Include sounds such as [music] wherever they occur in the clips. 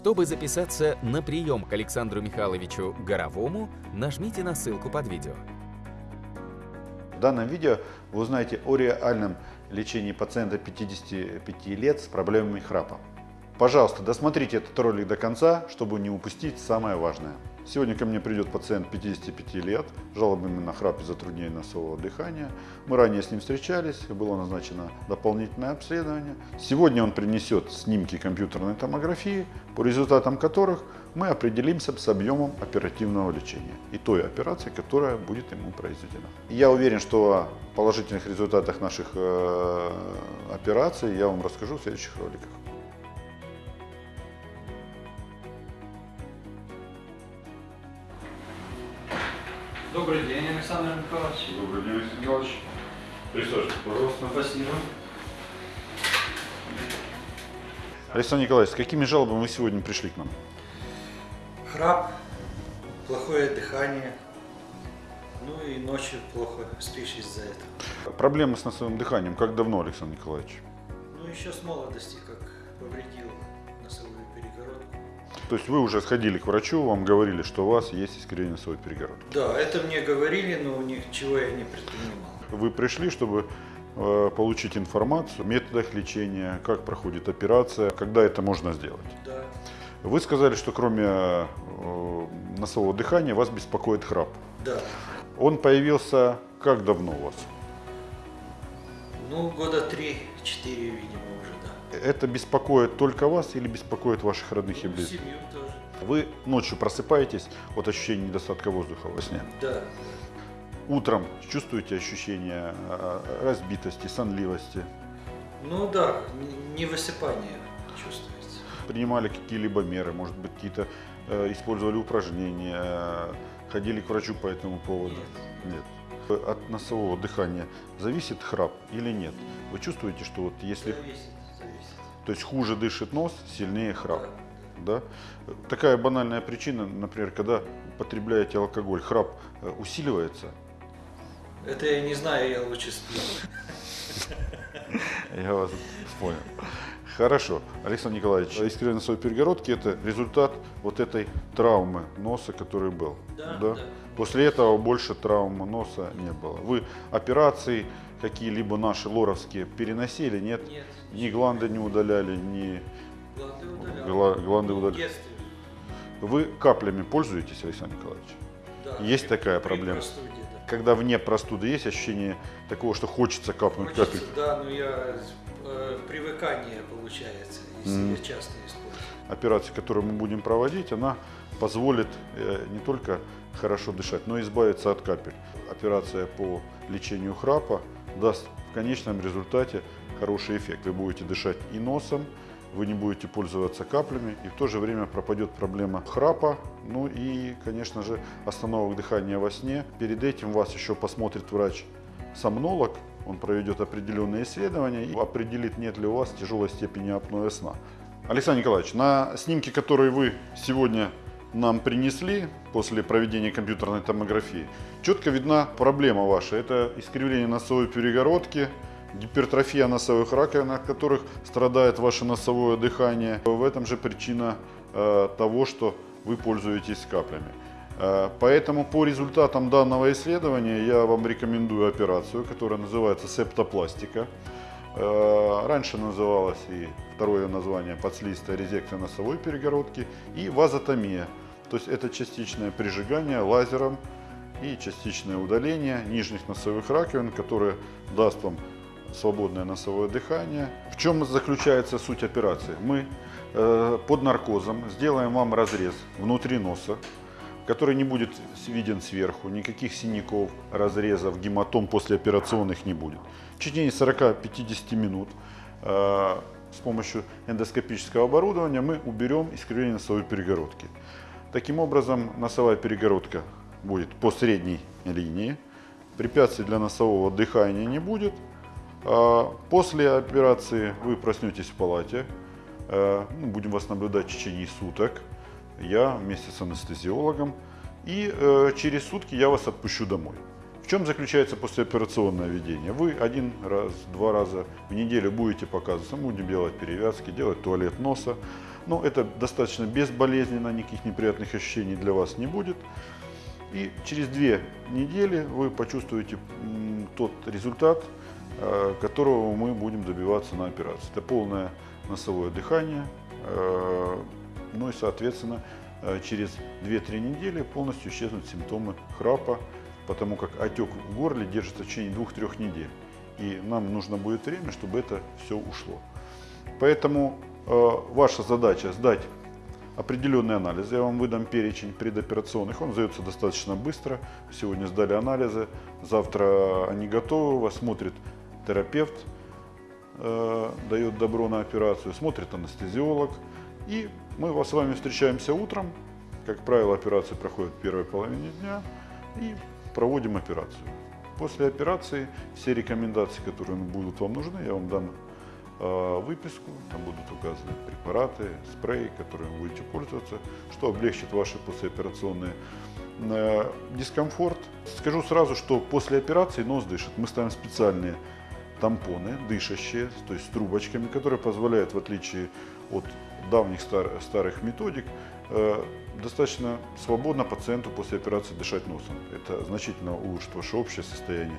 Чтобы записаться на прием к Александру Михайловичу Горовому, нажмите на ссылку под видео. В данном видео вы узнаете о реальном лечении пациента 55 лет с проблемами храпа. Пожалуйста, досмотрите этот ролик до конца, чтобы не упустить самое важное. Сегодня ко мне придет пациент 55 лет, жалобами на храп и затруднение носового дыхания. Мы ранее с ним встречались, было назначено дополнительное обследование. Сегодня он принесет снимки компьютерной томографии, по результатам которых мы определимся с объемом оперативного лечения и той операции, которая будет ему произведена. Я уверен, что о положительных результатах наших э, операций я вам расскажу в следующих роликах. Добрый день, Александр Николаевич. Добрый день, Алексей Николаевич. Присаживайтесь, пожалуйста. Спасибо. Александр Николаевич, с какими жалобами вы сегодня пришли к нам? Храп, плохое дыхание, ну и ночью плохо спишь из-за этого. Проблемы с носовым дыханием как давно, Александр Николаевич? Ну еще с молодости, как повредил. То есть вы уже сходили к врачу, вам говорили, что у вас есть искривление носовой перегородки. Да, это мне говорили, но ничего я не предпринимал. Вы пришли, чтобы э, получить информацию о методах лечения, как проходит операция, когда это можно сделать. Да. Вы сказали, что кроме э, носового дыхания вас беспокоит храп. Да. Он появился как давно у вас? Ну, года три-четыре, видимо, уже, да. Это беспокоит только вас или беспокоит ваших родных и близких? семью тоже. Вы ночью просыпаетесь от ощущения недостатка воздуха во сне. Да. Утром чувствуете ощущение э, разбитости, сонливости. Ну да, н- невысыпание чувствуется. Принимали какие-либо меры, может быть, какие-то э, использовали упражнения, э, ходили к врачу по этому поводу? Нет. От носового дыхания зависит храп или нет? Вы чувствуете, что вот если, зависит. То есть хуже дышит нос, сильнее храп? Да. Да? Такая банальная причина, например, когда потребляете алкоголь, храп э, усиливается, Это я не знаю, я лучше сплю. [laughs] Я вас понял. Хорошо. Александр Николаевич, искривление носовой перегородки – это результат вот этой травмы носа, который был. Да, да. После этого больше травмы носа не было. Вы операции какие-либо наши лоровские переносили, нет? Нет. Ни гланды не удаляли, ни... Гланды удалял. Гла- гланды удаляли. Вы каплями пользуетесь, Александр Николаевич? да. Есть такая проблема? простуде, да. Когда вне простуды есть ощущение такого, что хочется капнуть Хочется, капельку? да, но я э, привыкание получается, если Мгм. я часто использую. операция, которую мы будем проводить, она позволит э, не только хорошо дышать, но и избавиться от капель. Операция по лечению храпа даст в конечном результате хороший эффект. Вы будете дышать и носом, вы не будете пользоваться каплями, и в то же время пропадет проблема храпа, ну и, конечно же, остановок дыхания во сне. Перед этим вас еще посмотрит врач-сомнолог, он проведет определенные исследования и определит, нет ли у вас тяжелой степени апноэ сна. Александр Николаевич, на снимке, которые вы сегодня нам принесли после проведения компьютерной томографии, четко видна проблема ваша. Это искривление носовой перегородки, гипертрофия носовых раковин, от которых страдает ваше носовое дыхание. В этом же причина э, того, что вы пользуетесь каплями. Э, Поэтому по результатам данного исследования я вам рекомендую операцию, которая называется септопластика. Э, Раньше называлось и второе название подслизистая резекция носовой перегородки и вазотомия. То есть это частичное прижигание лазером и частичное удаление нижних носовых раковин, которое даст вам свободное носовое дыхание. В чем заключается суть операции? Мы э, под наркозом сделаем вам разрез внутри носа, который не будет виден сверху, никаких синяков, разрезов, гематом послеоперационных не будет. В течение 40-50 минут э, с помощью эндоскопического оборудования мы уберем искривление носовой перегородки. Таким образом, носовая перегородка будет по средней линии, препятствий для носового дыхания не будет. А После операции вы проснетесь в палате, э, ну, будем вас наблюдать в течение суток, я вместе с анестезиологом, и э, через сутки я вас отпущу домой. Чем заключается послеоперационное ведение? Вы один раз, два раза в неделю будете показываться, мы будем делать перевязки, делать туалет носа. Но это достаточно безболезненно, никаких неприятных ощущений для вас не будет. И через две недели вы почувствуете тот результат, э, которого мы будем добиваться на операции. Это полное носовое дыхание, э, ну и, соответственно, э, через 2-3 недели полностью исчезнут симптомы храпа, потому как отек в горле держится в течение 2-3 недель. И нам нужно будет время, чтобы это все ушло. Поэтому э, ваша задача сдать определенные анализы. Я вам выдам перечень предоперационных. Он сдается достаточно быстро. Сегодня сдали анализы. Завтра они готовы. Вас смотрит терапевт, э, дает добро на операцию, смотрит анестезиолог. И мы вас с вами встречаемся утром. Как правило, операция проходит в первой половине дня. И проводим операцию. После операции все рекомендации, которые будут вам нужны, я вам дам э, выписку, там будут указаны препараты, спреи, которыми будете пользоваться, что облегчит ваш послеоперационный э, дискомфорт. Скажу сразу, что после операции нос дышит. Мы ставим специальные тампоны, дышащие, то есть с трубочками, которые позволяют, в отличие от давних стар, старых методик, э, достаточно свободно пациенту после операции дышать носом. Это значительно улучшит ваше общее состояние.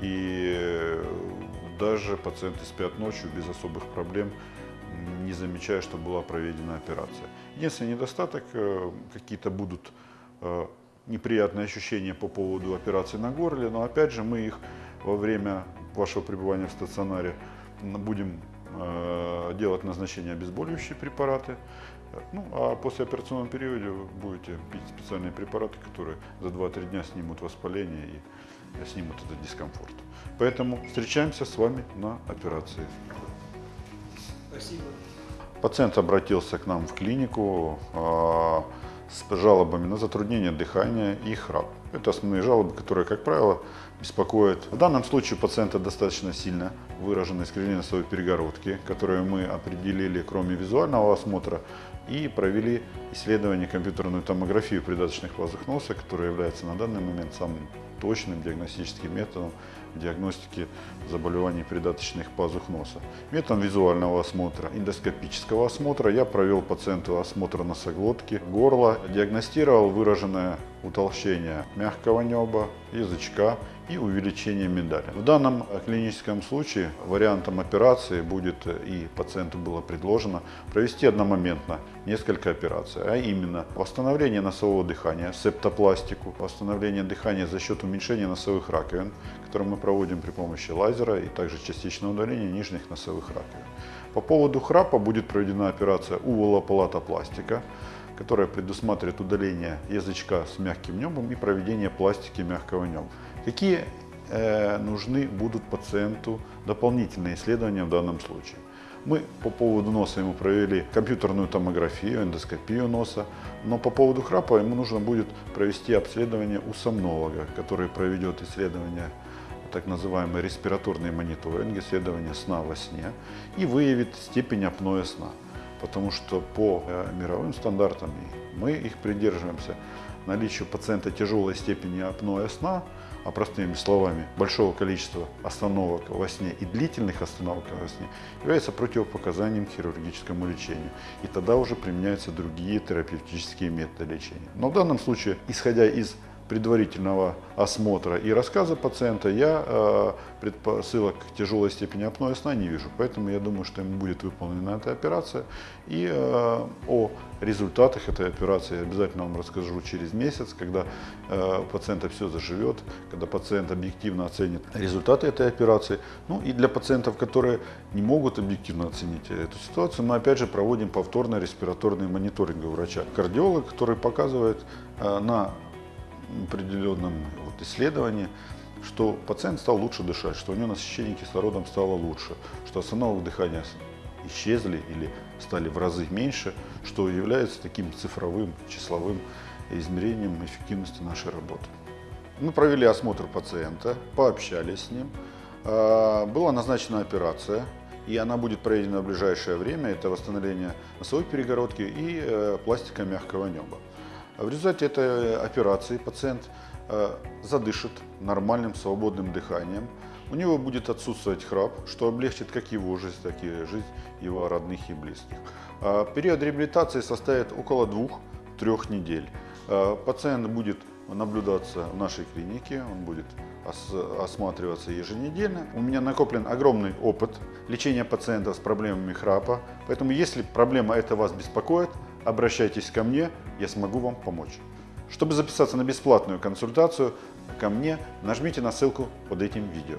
И э, даже пациенты спят ночью без особых проблем, не замечая, что была проведена операция. Единственный недостаток, э, какие-то будут неприятные ощущения по поводу операции на горле, но опять же мы их во время вашего пребывания в стационаре будем делать назначение обезболивающие препараты, ну, а после операционного периода вы будете пить специальные препараты, которые за 2-3 дня снимут воспаление и снимут этот дискомфорт. Поэтому встречаемся с вами на операции. Спасибо. Пациент обратился к нам в клинику а, с жалобами на затруднение дыхания и храп. Это основные жалобы, которые, как правило, беспокоят. В данном случае у пациента достаточно сильно выражены искривление носовой перегородки, которые мы определили, кроме визуального осмотра, и провели исследование компьютерную томографию придаточных пазух носа, которая является на данный момент самым точным диагностическим методом в диагностике заболеваний придаточных пазух носа. Методом визуального осмотра, эндоскопического осмотра я провел пациенту осмотр носоглотки, горла, диагностировал выраженное утолщение мягкого неба, язычка и увеличение миндаля. В данном клиническом случае вариантом операции будет, и пациенту было предложено, провести одномоментно несколько операций, а именно восстановление носового дыхания, септопластику, восстановление дыхания за счет уменьшения носовых раковин, которые мы проводим при помощи лазера и также частичное удаление нижних носовых раковин. По поводу храпа будет проведена операция уволоплатопластика, которая предусматривает удаление язычка с мягким небом и проведение пластики мягкого неба. Какие э, нужны будут пациенту дополнительные исследования в данном случае? Мы по поводу носа ему провели компьютерную томографию, эндоскопию носа, но по поводу храпа ему нужно будет провести обследование у сомнолога, который проведет исследование так называемый респираторный мониторинг, исследование сна во сне, и выявит степень апноэ сна. Потому что по э, мировым стандартам, мы их придерживаемся, наличию пациента тяжелой степени апноэ сна – а простыми словами, большого количества остановок во сне и длительных остановок во сне является противопоказанием хирургическому лечению. И тогда уже применяются другие терапевтические методы лечения. Но в данном случае, исходя из предварительного осмотра и рассказа пациента я э, предпосылок к тяжелой степени апноэ сна не вижу. Поэтому я думаю, что ему будет выполнена эта операция. И э, о результатах этой операции я обязательно вам расскажу через месяц, когда э, у пациента все заживет, когда пациент объективно оценит результаты этой операции. Ну и для пациентов, которые не могут объективно оценить эту ситуацию, мы опять же проводим повторно респираторный мониторинг у врача. Кардиолог, который показывает на определенном вот исследовании, что пациент стал лучше дышать, что у него насыщение кислородом стало лучше, что остановок дыхания исчезли или стали в разы меньше, что является таким цифровым, числовым измерением эффективности нашей работы. Мы провели осмотр пациента, пообщались с ним. А, была назначена операция, и она будет проведена в ближайшее время. Это восстановление носовой перегородки и э, пластика мягкого неба. В результате этой операции пациент э, задышит нормальным свободным дыханием, У него будет отсутствовать храп, что облегчит как его жизнь, так и жизнь его родных и близких. А Период реабилитации составит около двух-трех недель. А, Пациент будет наблюдаться в нашей клинике, он будет ос- осматриваться еженедельно. У меня накоплен огромный опыт лечения пациентов с проблемами храпа, поэтому если проблема эта вас беспокоит, обращайтесь ко мне, я смогу вам помочь. Чтобы записаться на бесплатную консультацию ко мне, нажмите на ссылку под этим видео.